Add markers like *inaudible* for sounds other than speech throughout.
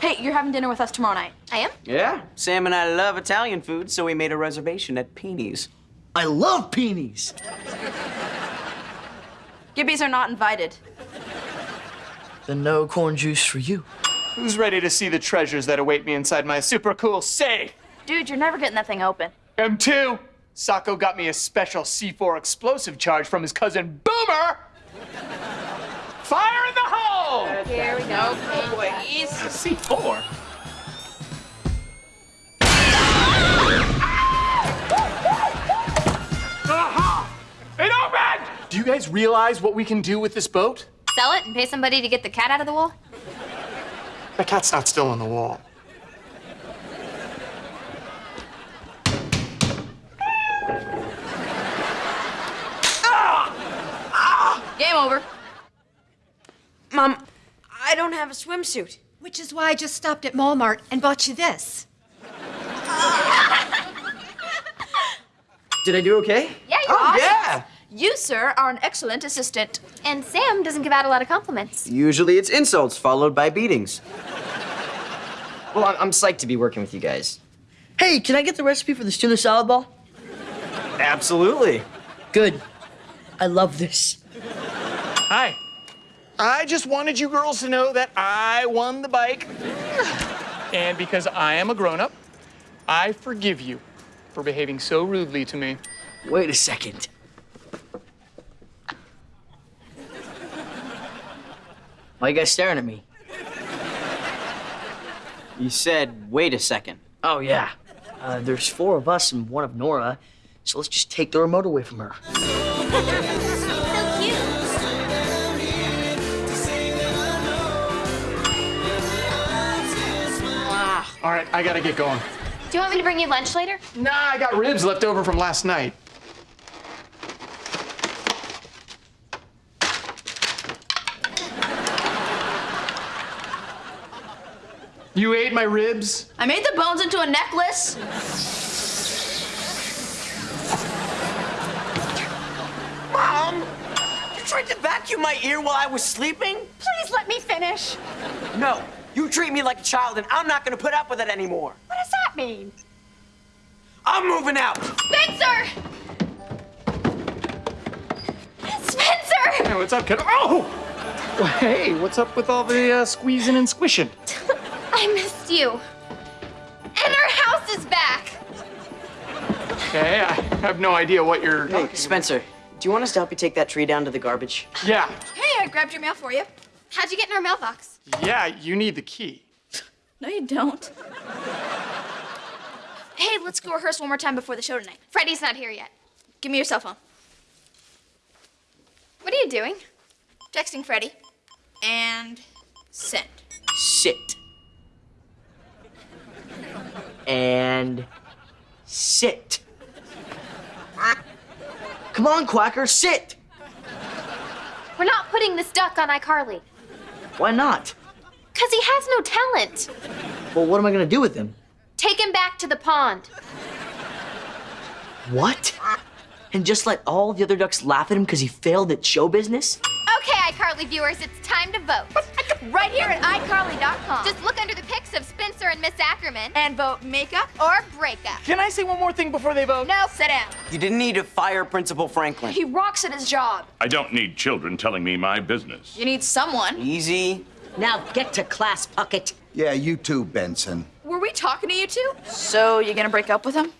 Hey, you're having dinner with us tomorrow night. I am? Yeah, Sam and I love Italian food, so we made a reservation at Peenie's. I love peonies. Gibbies are not invited. Then no corn juice for you. Who's ready to see the treasures that await me inside my super cool safe? Dude, you're never getting that thing open. M2. Socko got me a special C4 explosive charge from his cousin Boomer. Please. C4? Uh-huh. It opened! Do you guys realize what we can do with this boat? Sell it and pay somebody to get the cat out of the wall? The cat's not still on the wall. Ah! Ah! Game over. Mom, I don't have a swimsuit. Which is why I just stopped at Walmart and bought you this. *laughs* Did I do okay? Yeah, you're Oh, awesome. yeah! You, sir, are an excellent assistant. And Sam doesn't give out a lot of compliments. Usually it's insults followed by beatings. Well, I'm, I'm psyched to be working with you guys. Hey, can I get the recipe for the tuna salad ball? Absolutely. Good. I love this. Hi. I just wanted you girls to know that I won the bike. And because I am a grown up, I forgive you for behaving so rudely to me. Wait a second. Why are you guys staring at me? You said, wait a second. Oh, yeah. Uh, there's four of us and one of Nora, so let's just take the remote away from her. All right, I gotta get going. Do you want me to bring you lunch later? Nah, I got ribs left over from last night. You ate my ribs? I made the bones into a necklace. Mom! You tried to vacuum my ear while I was sleeping? Please let me finish. No, you treat me like a child and I'm not gonna put up with it anymore. What does that mean? I'm moving out! Spencer! Spencer! Hey, what's up, kid? Oh! Well, hey, what's up with all the uh, squeezing and squishing? *laughs* I missed you. And our house is back. Okay, I have no idea what you're Hey, talking Spencer, do you want us to help you take that tree down to the garbage? Yeah, Hey, I grabbed your mail for you. How'd you get in our mailbox? yeah, you need the key. No, you don't. Hey, let's go rehearse one more time before the show tonight. Freddie's not here yet. Give me your cell phone. What are you doing? Texting Freddie. And send. Sit. And sit. Come on, Quacker, sit. We're not putting this duck on iCarly. Why not? Because he has no talent. Well, what am I gonna do with him? Take him back to the pond. What? And just let all the other ducks laugh at him because he failed at show business? Okay, iCarly viewers, it's time to vote. Right here at iCarly.com. Just look under the pics of Spencer and Miss Ackerman and vote makeup. or breakup. Can I say one more thing before they vote? No, sit down. You didn't need to fire Principal Franklin. He rocks at his job. I don't need children telling me my business. You need someone. Easy. Now get to class, Puckett. Yeah, you too, Benson. Were we talking to you two? So, you gonna break up with him?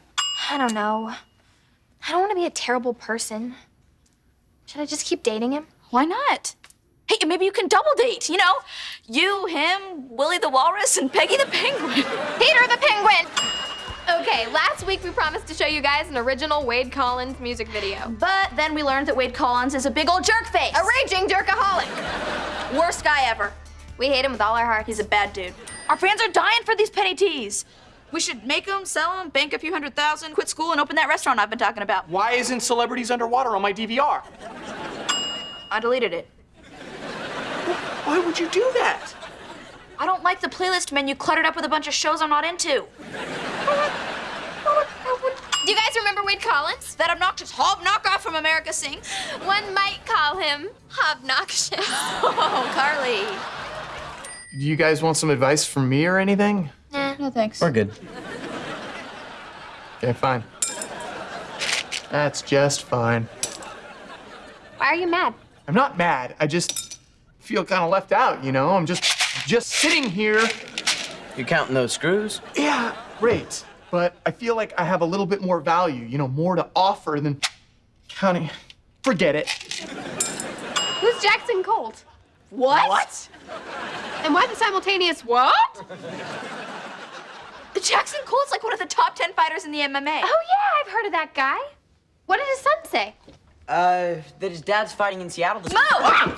I don't know. I don't want to be a terrible person. Should I just keep dating him? Why not? Hey, maybe you can double date, you know? You, him, Willie the Walrus, and Peggy the Penguin. Peter the Penguin! Okay, last week we promised to show you guys an original Wade Collins music video. But then we learned that Wade Collins is a big old jerk face. A raging jerkaholic. Worst guy ever. We hate him with all our heart. He's a bad dude. Our fans are dying for these Penny Tees. We should make them, sell them, bank a few hundred thousand, quit school, and open that restaurant I've been talking about. Why isn't Celebrities Underwater on my DVR? I deleted it. Why would you do that? I don't like the playlist menu cluttered up with a bunch of shows I'm not into. Do you guys remember Wade Collins? That obnoxious hob knockoff from America Sings. One might call him obnoxious. *laughs* Oh, Carly. Do you guys want some advice from me or anything? Nah, No thanks. We're good. Okay, fine. That's just fine. Why are you mad? I'm not mad. I just feel kind of left out, you know? I'm just just sitting here. You counting those screws? Yeah, great. But I feel like I have a little bit more value, you know, more to offer than counting. Forget it. Who's Jackson Colt? What? What? And why the simultaneous what? The Jackson Cole's like one of the top 10 fighters in the MMA. Oh yeah, I've heard of that guy. What did his son say? Uh, that his dad's fighting in Seattle this Mo!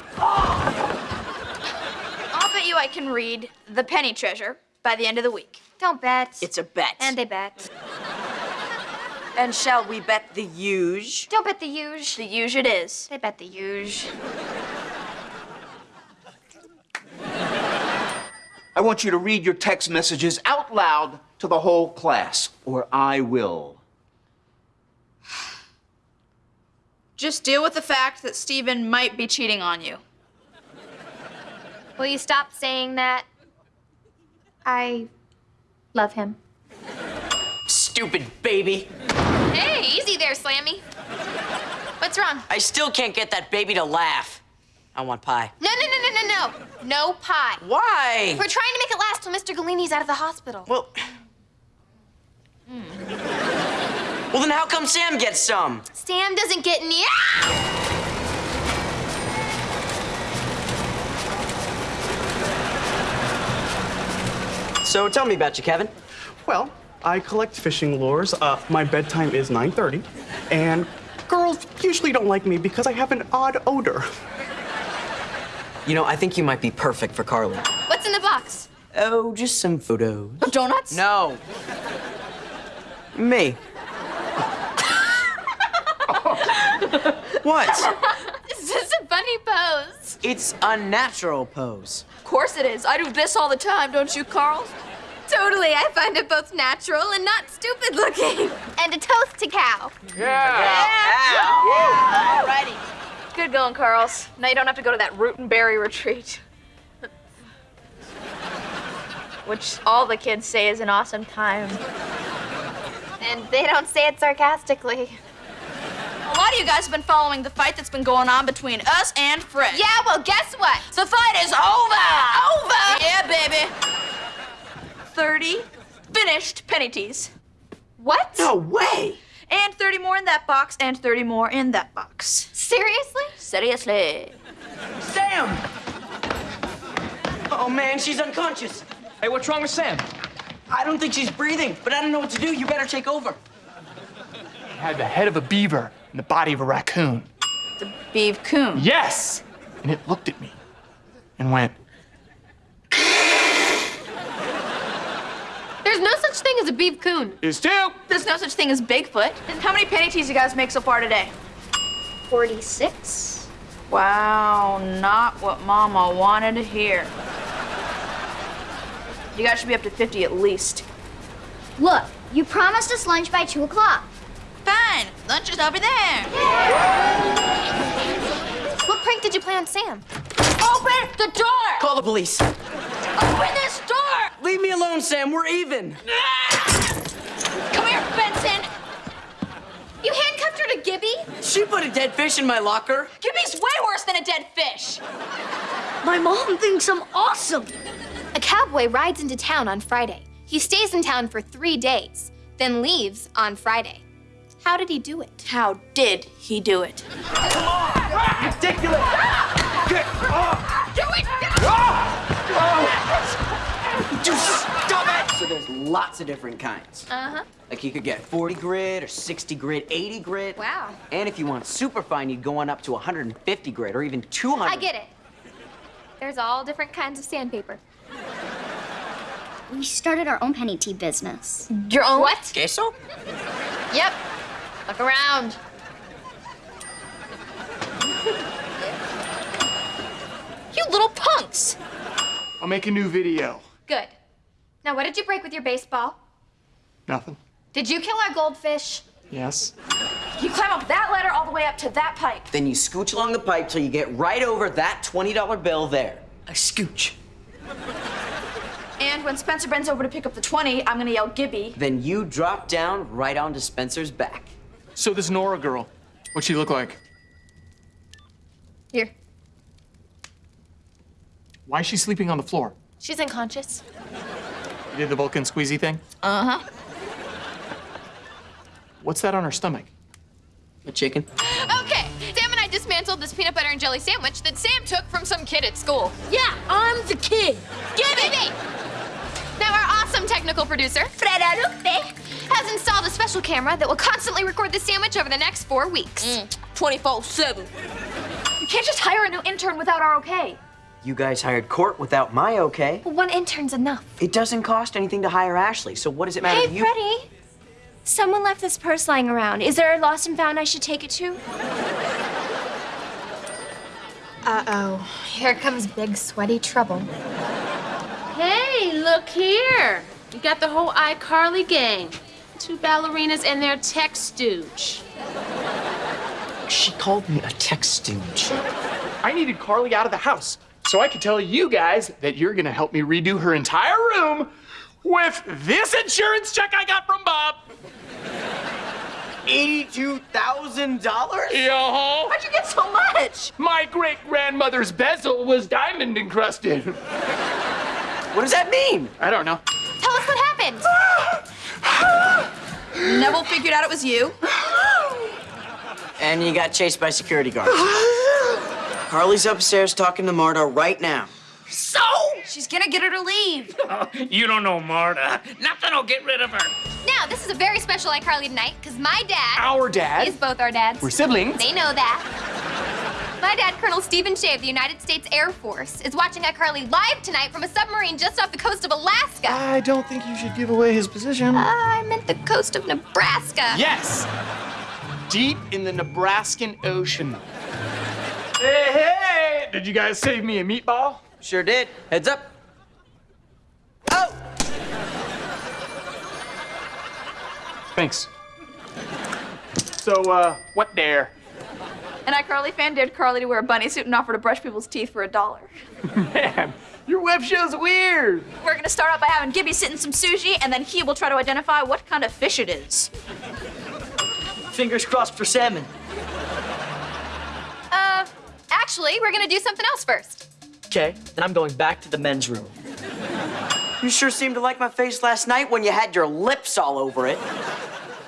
I'll you I can read The Penny Treasure by the end of the week. Don't bet. It's a bet. and they bet. And shall we bet the huge? Don't bet the huge. The huge it is. They bet the huge. I want you to read your text messages out loud to the whole class, or I will. Just deal with the fact that Steven might be cheating on you. Will you stop saying that? I love him. Stupid baby. Hey, easy there, Slammy. What's wrong? I still can't get that baby to laugh. I want pie. No, no, no, no, no, no. No pie. Why? We're trying to make it last till Mr. Galini's out of the hospital. Well. Hmm. Well, then how come Sam gets some? Sam doesn't get any. Ah! So tell me about you, Kevin. Well, I collect fishing lures. Uh, my bedtime is 9:30, and girls usually don't like me because I have an odd odor. You know, I think you might be perfect for Carly. What's in the box? Oh, just some photos. Donuts? No. Me. *laughs* what? This is a funny pose. It's a natural pose. Of course it is. I do this all the time, don't you, Carl? Totally, I find it both natural and not stupid looking. And a toast to cow. Yeah! Alrighty. Good going, Carls. Now you don't have to go to that root and berry retreat. Which all the kids say is an awesome time. And they don't say it sarcastically. A lot of you guys have been following the fight that's been going on between us and Fred. Yeah, well, guess what? The fight is over! Over! Yeah, baby. 30 finished Penny Tees. What? No way! And 30 more in that box, and 30 more in that box. Seriously? Seriously. Sam! Oh man, she's unconscious. Hey, what's wrong with Sam? I don't think she's breathing, but I don't know what to do. You better take over. He had the head of a beaver and the body of a raccoon. The beef coon. Yes! And it looked at me and went, There's no such thing as a beef coon. is two. There's no such thing as Bigfoot. How many Penny Tees you guys make so far today? 46? Wow, not what Mama wanted to hear. You guys should be up to 50 at least. Look, you promised us lunch by 2 o'clock. Fine, lunch is over there. What prank did you play on Sam? Open the door! Call the police. Open this door! Leave me alone, Sam. We're even. *laughs* Come here, Benson! You handcuffed her to Gibby? She put a dead fish in my locker. Gibby's way worse than a dead fish. My mom thinks I'm awesome. A cowboy rides into town on Friday. He stays in town for three days, then leaves on Friday. How did he do it? How did he do it? Come on! Ridiculous! Get off! Do it! Just stop it! So there's lots of different kinds. Uh-huh. Like you could get 40 grit or 60 grit, 80 grit. Wow. And if you want super fine, you'd go on up to 150 grit or even 200. I get it. There's all different kinds of sandpaper. We started our own Penny Tee business. Your own what? Queso? Yep. Look around. You little punks! I'll make a new video. Good. Now, what did you break with your baseball? Nothing. Did you kill our goldfish? Yes. You climb up that ladder all the way up to that pipe. Then you scooch along the pipe till you get right over that $20 bill there. A scooch. And when Spencer bends over to pick up the 20, I'm gonna yell Gibby. Then you drop down right onto Spencer's back. So this Nora girl, what'd she look like? Here. Why is she sleeping on the floor? She's unconscious. You did the Vulcan squeezy thing? Uh huh. What's that on her stomach? A chicken. Okay, Sam and I dismantled this peanut butter and jelly sandwich that Sam took from some kid at school. Yeah, I'm the kid. Give it! Now our awesome technical producer, Fred Arupe, has installed a special camera that will constantly record the sandwich over the next four weeks. Mm, 24-7. You can't just hire a new intern without our okay. You guys hired Court without my okay. Well, one intern's enough. It doesn't cost anything to hire Ashley, so what does it matter Hey, to you? Freddie. Someone left this purse lying around. Is there a lost and found I should take it to? Uh-oh. Here comes big sweaty trouble. Hey, look here. You got the whole iCarly gang. Two ballerinas and their tech stooge. She called me a tech stooge. I needed Carly out of the house so I could tell you guys that you're gonna help me redo her entire room with this insurance check I got from Bob. $82,000? Yeah. How'd you get so much? My great grandmother's bezel was diamond encrusted. What does that mean? I don't know. Tell us what happened. Nevel figured out it was you. *gasps* And you got chased by security guards. *gasps* Carly's upstairs talking to Marta right now. So? She's gonna get her to leave. *laughs* You don't know Marta. Nothing will get rid of her. Now, this is a very special iCarly tonight because my dad. Our dad? Is both our dads. We're siblings. They know that. My dad, Colonel Stephen Shay of the United States Air Force, is watching iCarly live tonight from a submarine just off the coast of Alaska. I don't think you should give away his position. Uh, I meant the coast of Nebraska. Yes! Deep in the Nebraskan Ocean. Hey, hey! Did you guys save me a meatball? Sure did. Heads up. Oh! Thanks. So, uh, what dare? An iCarly fan dared Carly to wear a bunny suit and offer to brush people's teeth for a dollar. Man, your web show's weird. We're gonna start out by having Gibby sit in some sushi, and then he will try to identify what kind of fish it is. Fingers crossed for salmon. Uh, actually, we're gonna do something else first. Okay, then I'm going back to the men's room. You sure seemed to like my face last night when you had your lips all over it.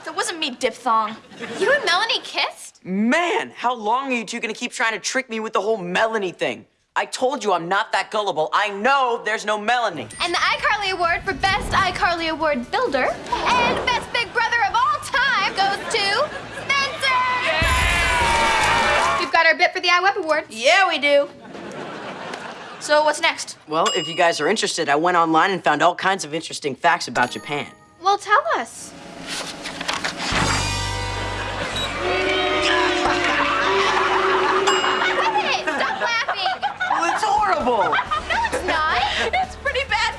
That wasn't me, diphthong. You and Melanie kissed? Man, how long are you two gonna keep trying to trick me with the whole Melanie thing? I told you I'm not that gullible. I know there's no Melanie. And the iCarly Award for Best iCarly Award Builder and Best Big Brother of all time goes to Spencer! Yeah! We've got our bit for the iWeb Award. Yeah, we do. So what's next? Well, if you guys are interested, I went online and found all kinds of interesting facts about Japan. Well, tell us. horrible. *laughs* no, it's not. it's pretty bad